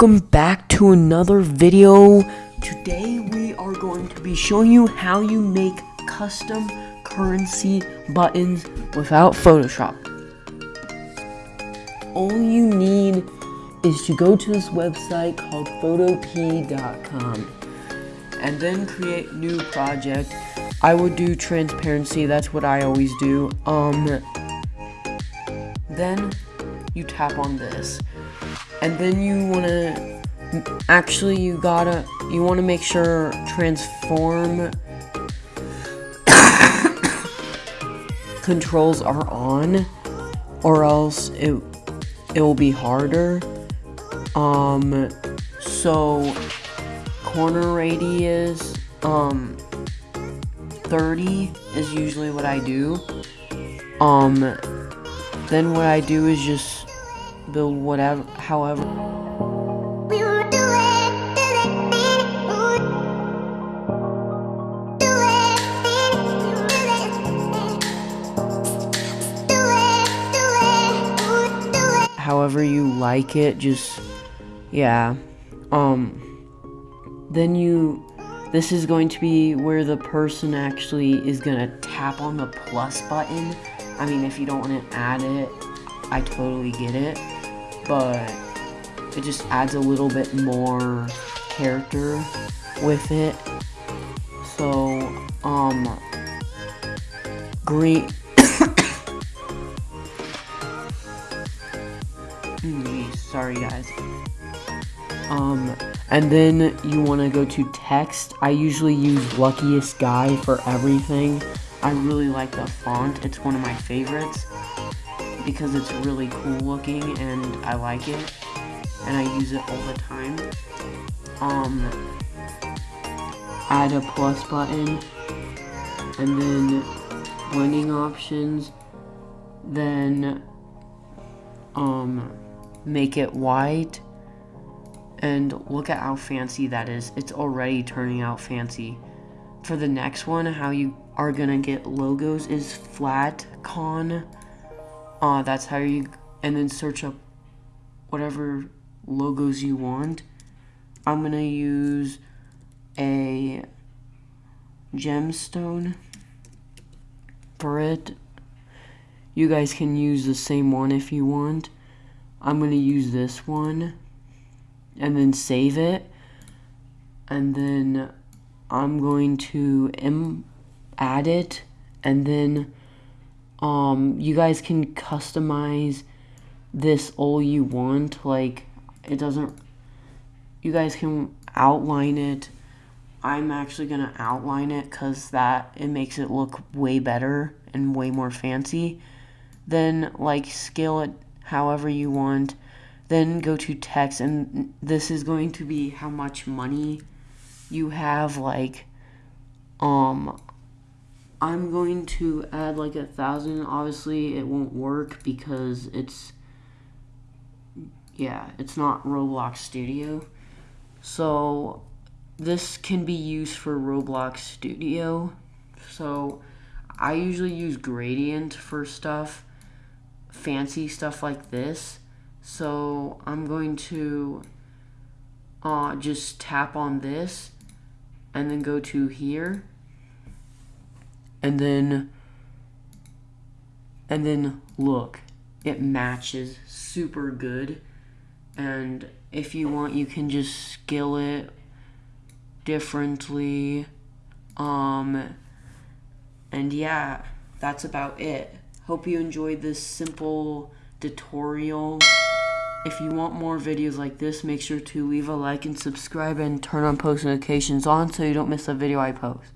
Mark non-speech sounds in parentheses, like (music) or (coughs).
Welcome back to another video. Today we are going to be showing you how you make custom currency buttons without Photoshop. All you need is to go to this website called photopea.com and then create new project. I would do transparency, that's what I always do. Um then you tap on this and then you want to actually you gotta you want to make sure transform (coughs) controls are on or else it it will be harder. Um so corner radius um 30 is usually what I do. Um then what I do is just build whatever, however. However you like it, just, yeah. Um, then you, this is going to be where the person actually is gonna tap on the plus button. I mean, if you don't want to add it, I totally get it but it just adds a little bit more character with it. So, um, green. (coughs) Sorry, guys. Um, and then you want to go to text. I usually use Luckiest Guy for everything. I really like the font. It's one of my favorites because it's really cool looking and I like it and I use it all the time. Um, add a plus button and then blending options then um, make it white and look at how fancy that is. It's already turning out fancy. For the next one, how you are gonna get logos is flat con uh, that's how you, and then search up whatever logos you want. I'm gonna use a gemstone for it. You guys can use the same one if you want. I'm gonna use this one and then save it. And then I'm going to add it and then um, you guys can customize this all you want. Like, it doesn't, you guys can outline it. I'm actually going to outline it because that, it makes it look way better and way more fancy. Then, like, scale it however you want. Then go to text, and this is going to be how much money you have, like, um, I'm going to add like a thousand. Obviously, it won't work because it's, yeah, it's not Roblox Studio. So, this can be used for Roblox Studio. So, I usually use Gradient for stuff, fancy stuff like this. So, I'm going to uh, just tap on this and then go to here and then and then look it matches super good. And if you want you can just scale it differently. Um and yeah that's about it. Hope you enjoyed this simple tutorial. If you want more videos like this make sure to leave a like and subscribe and turn on post notifications on so you don't miss a video I post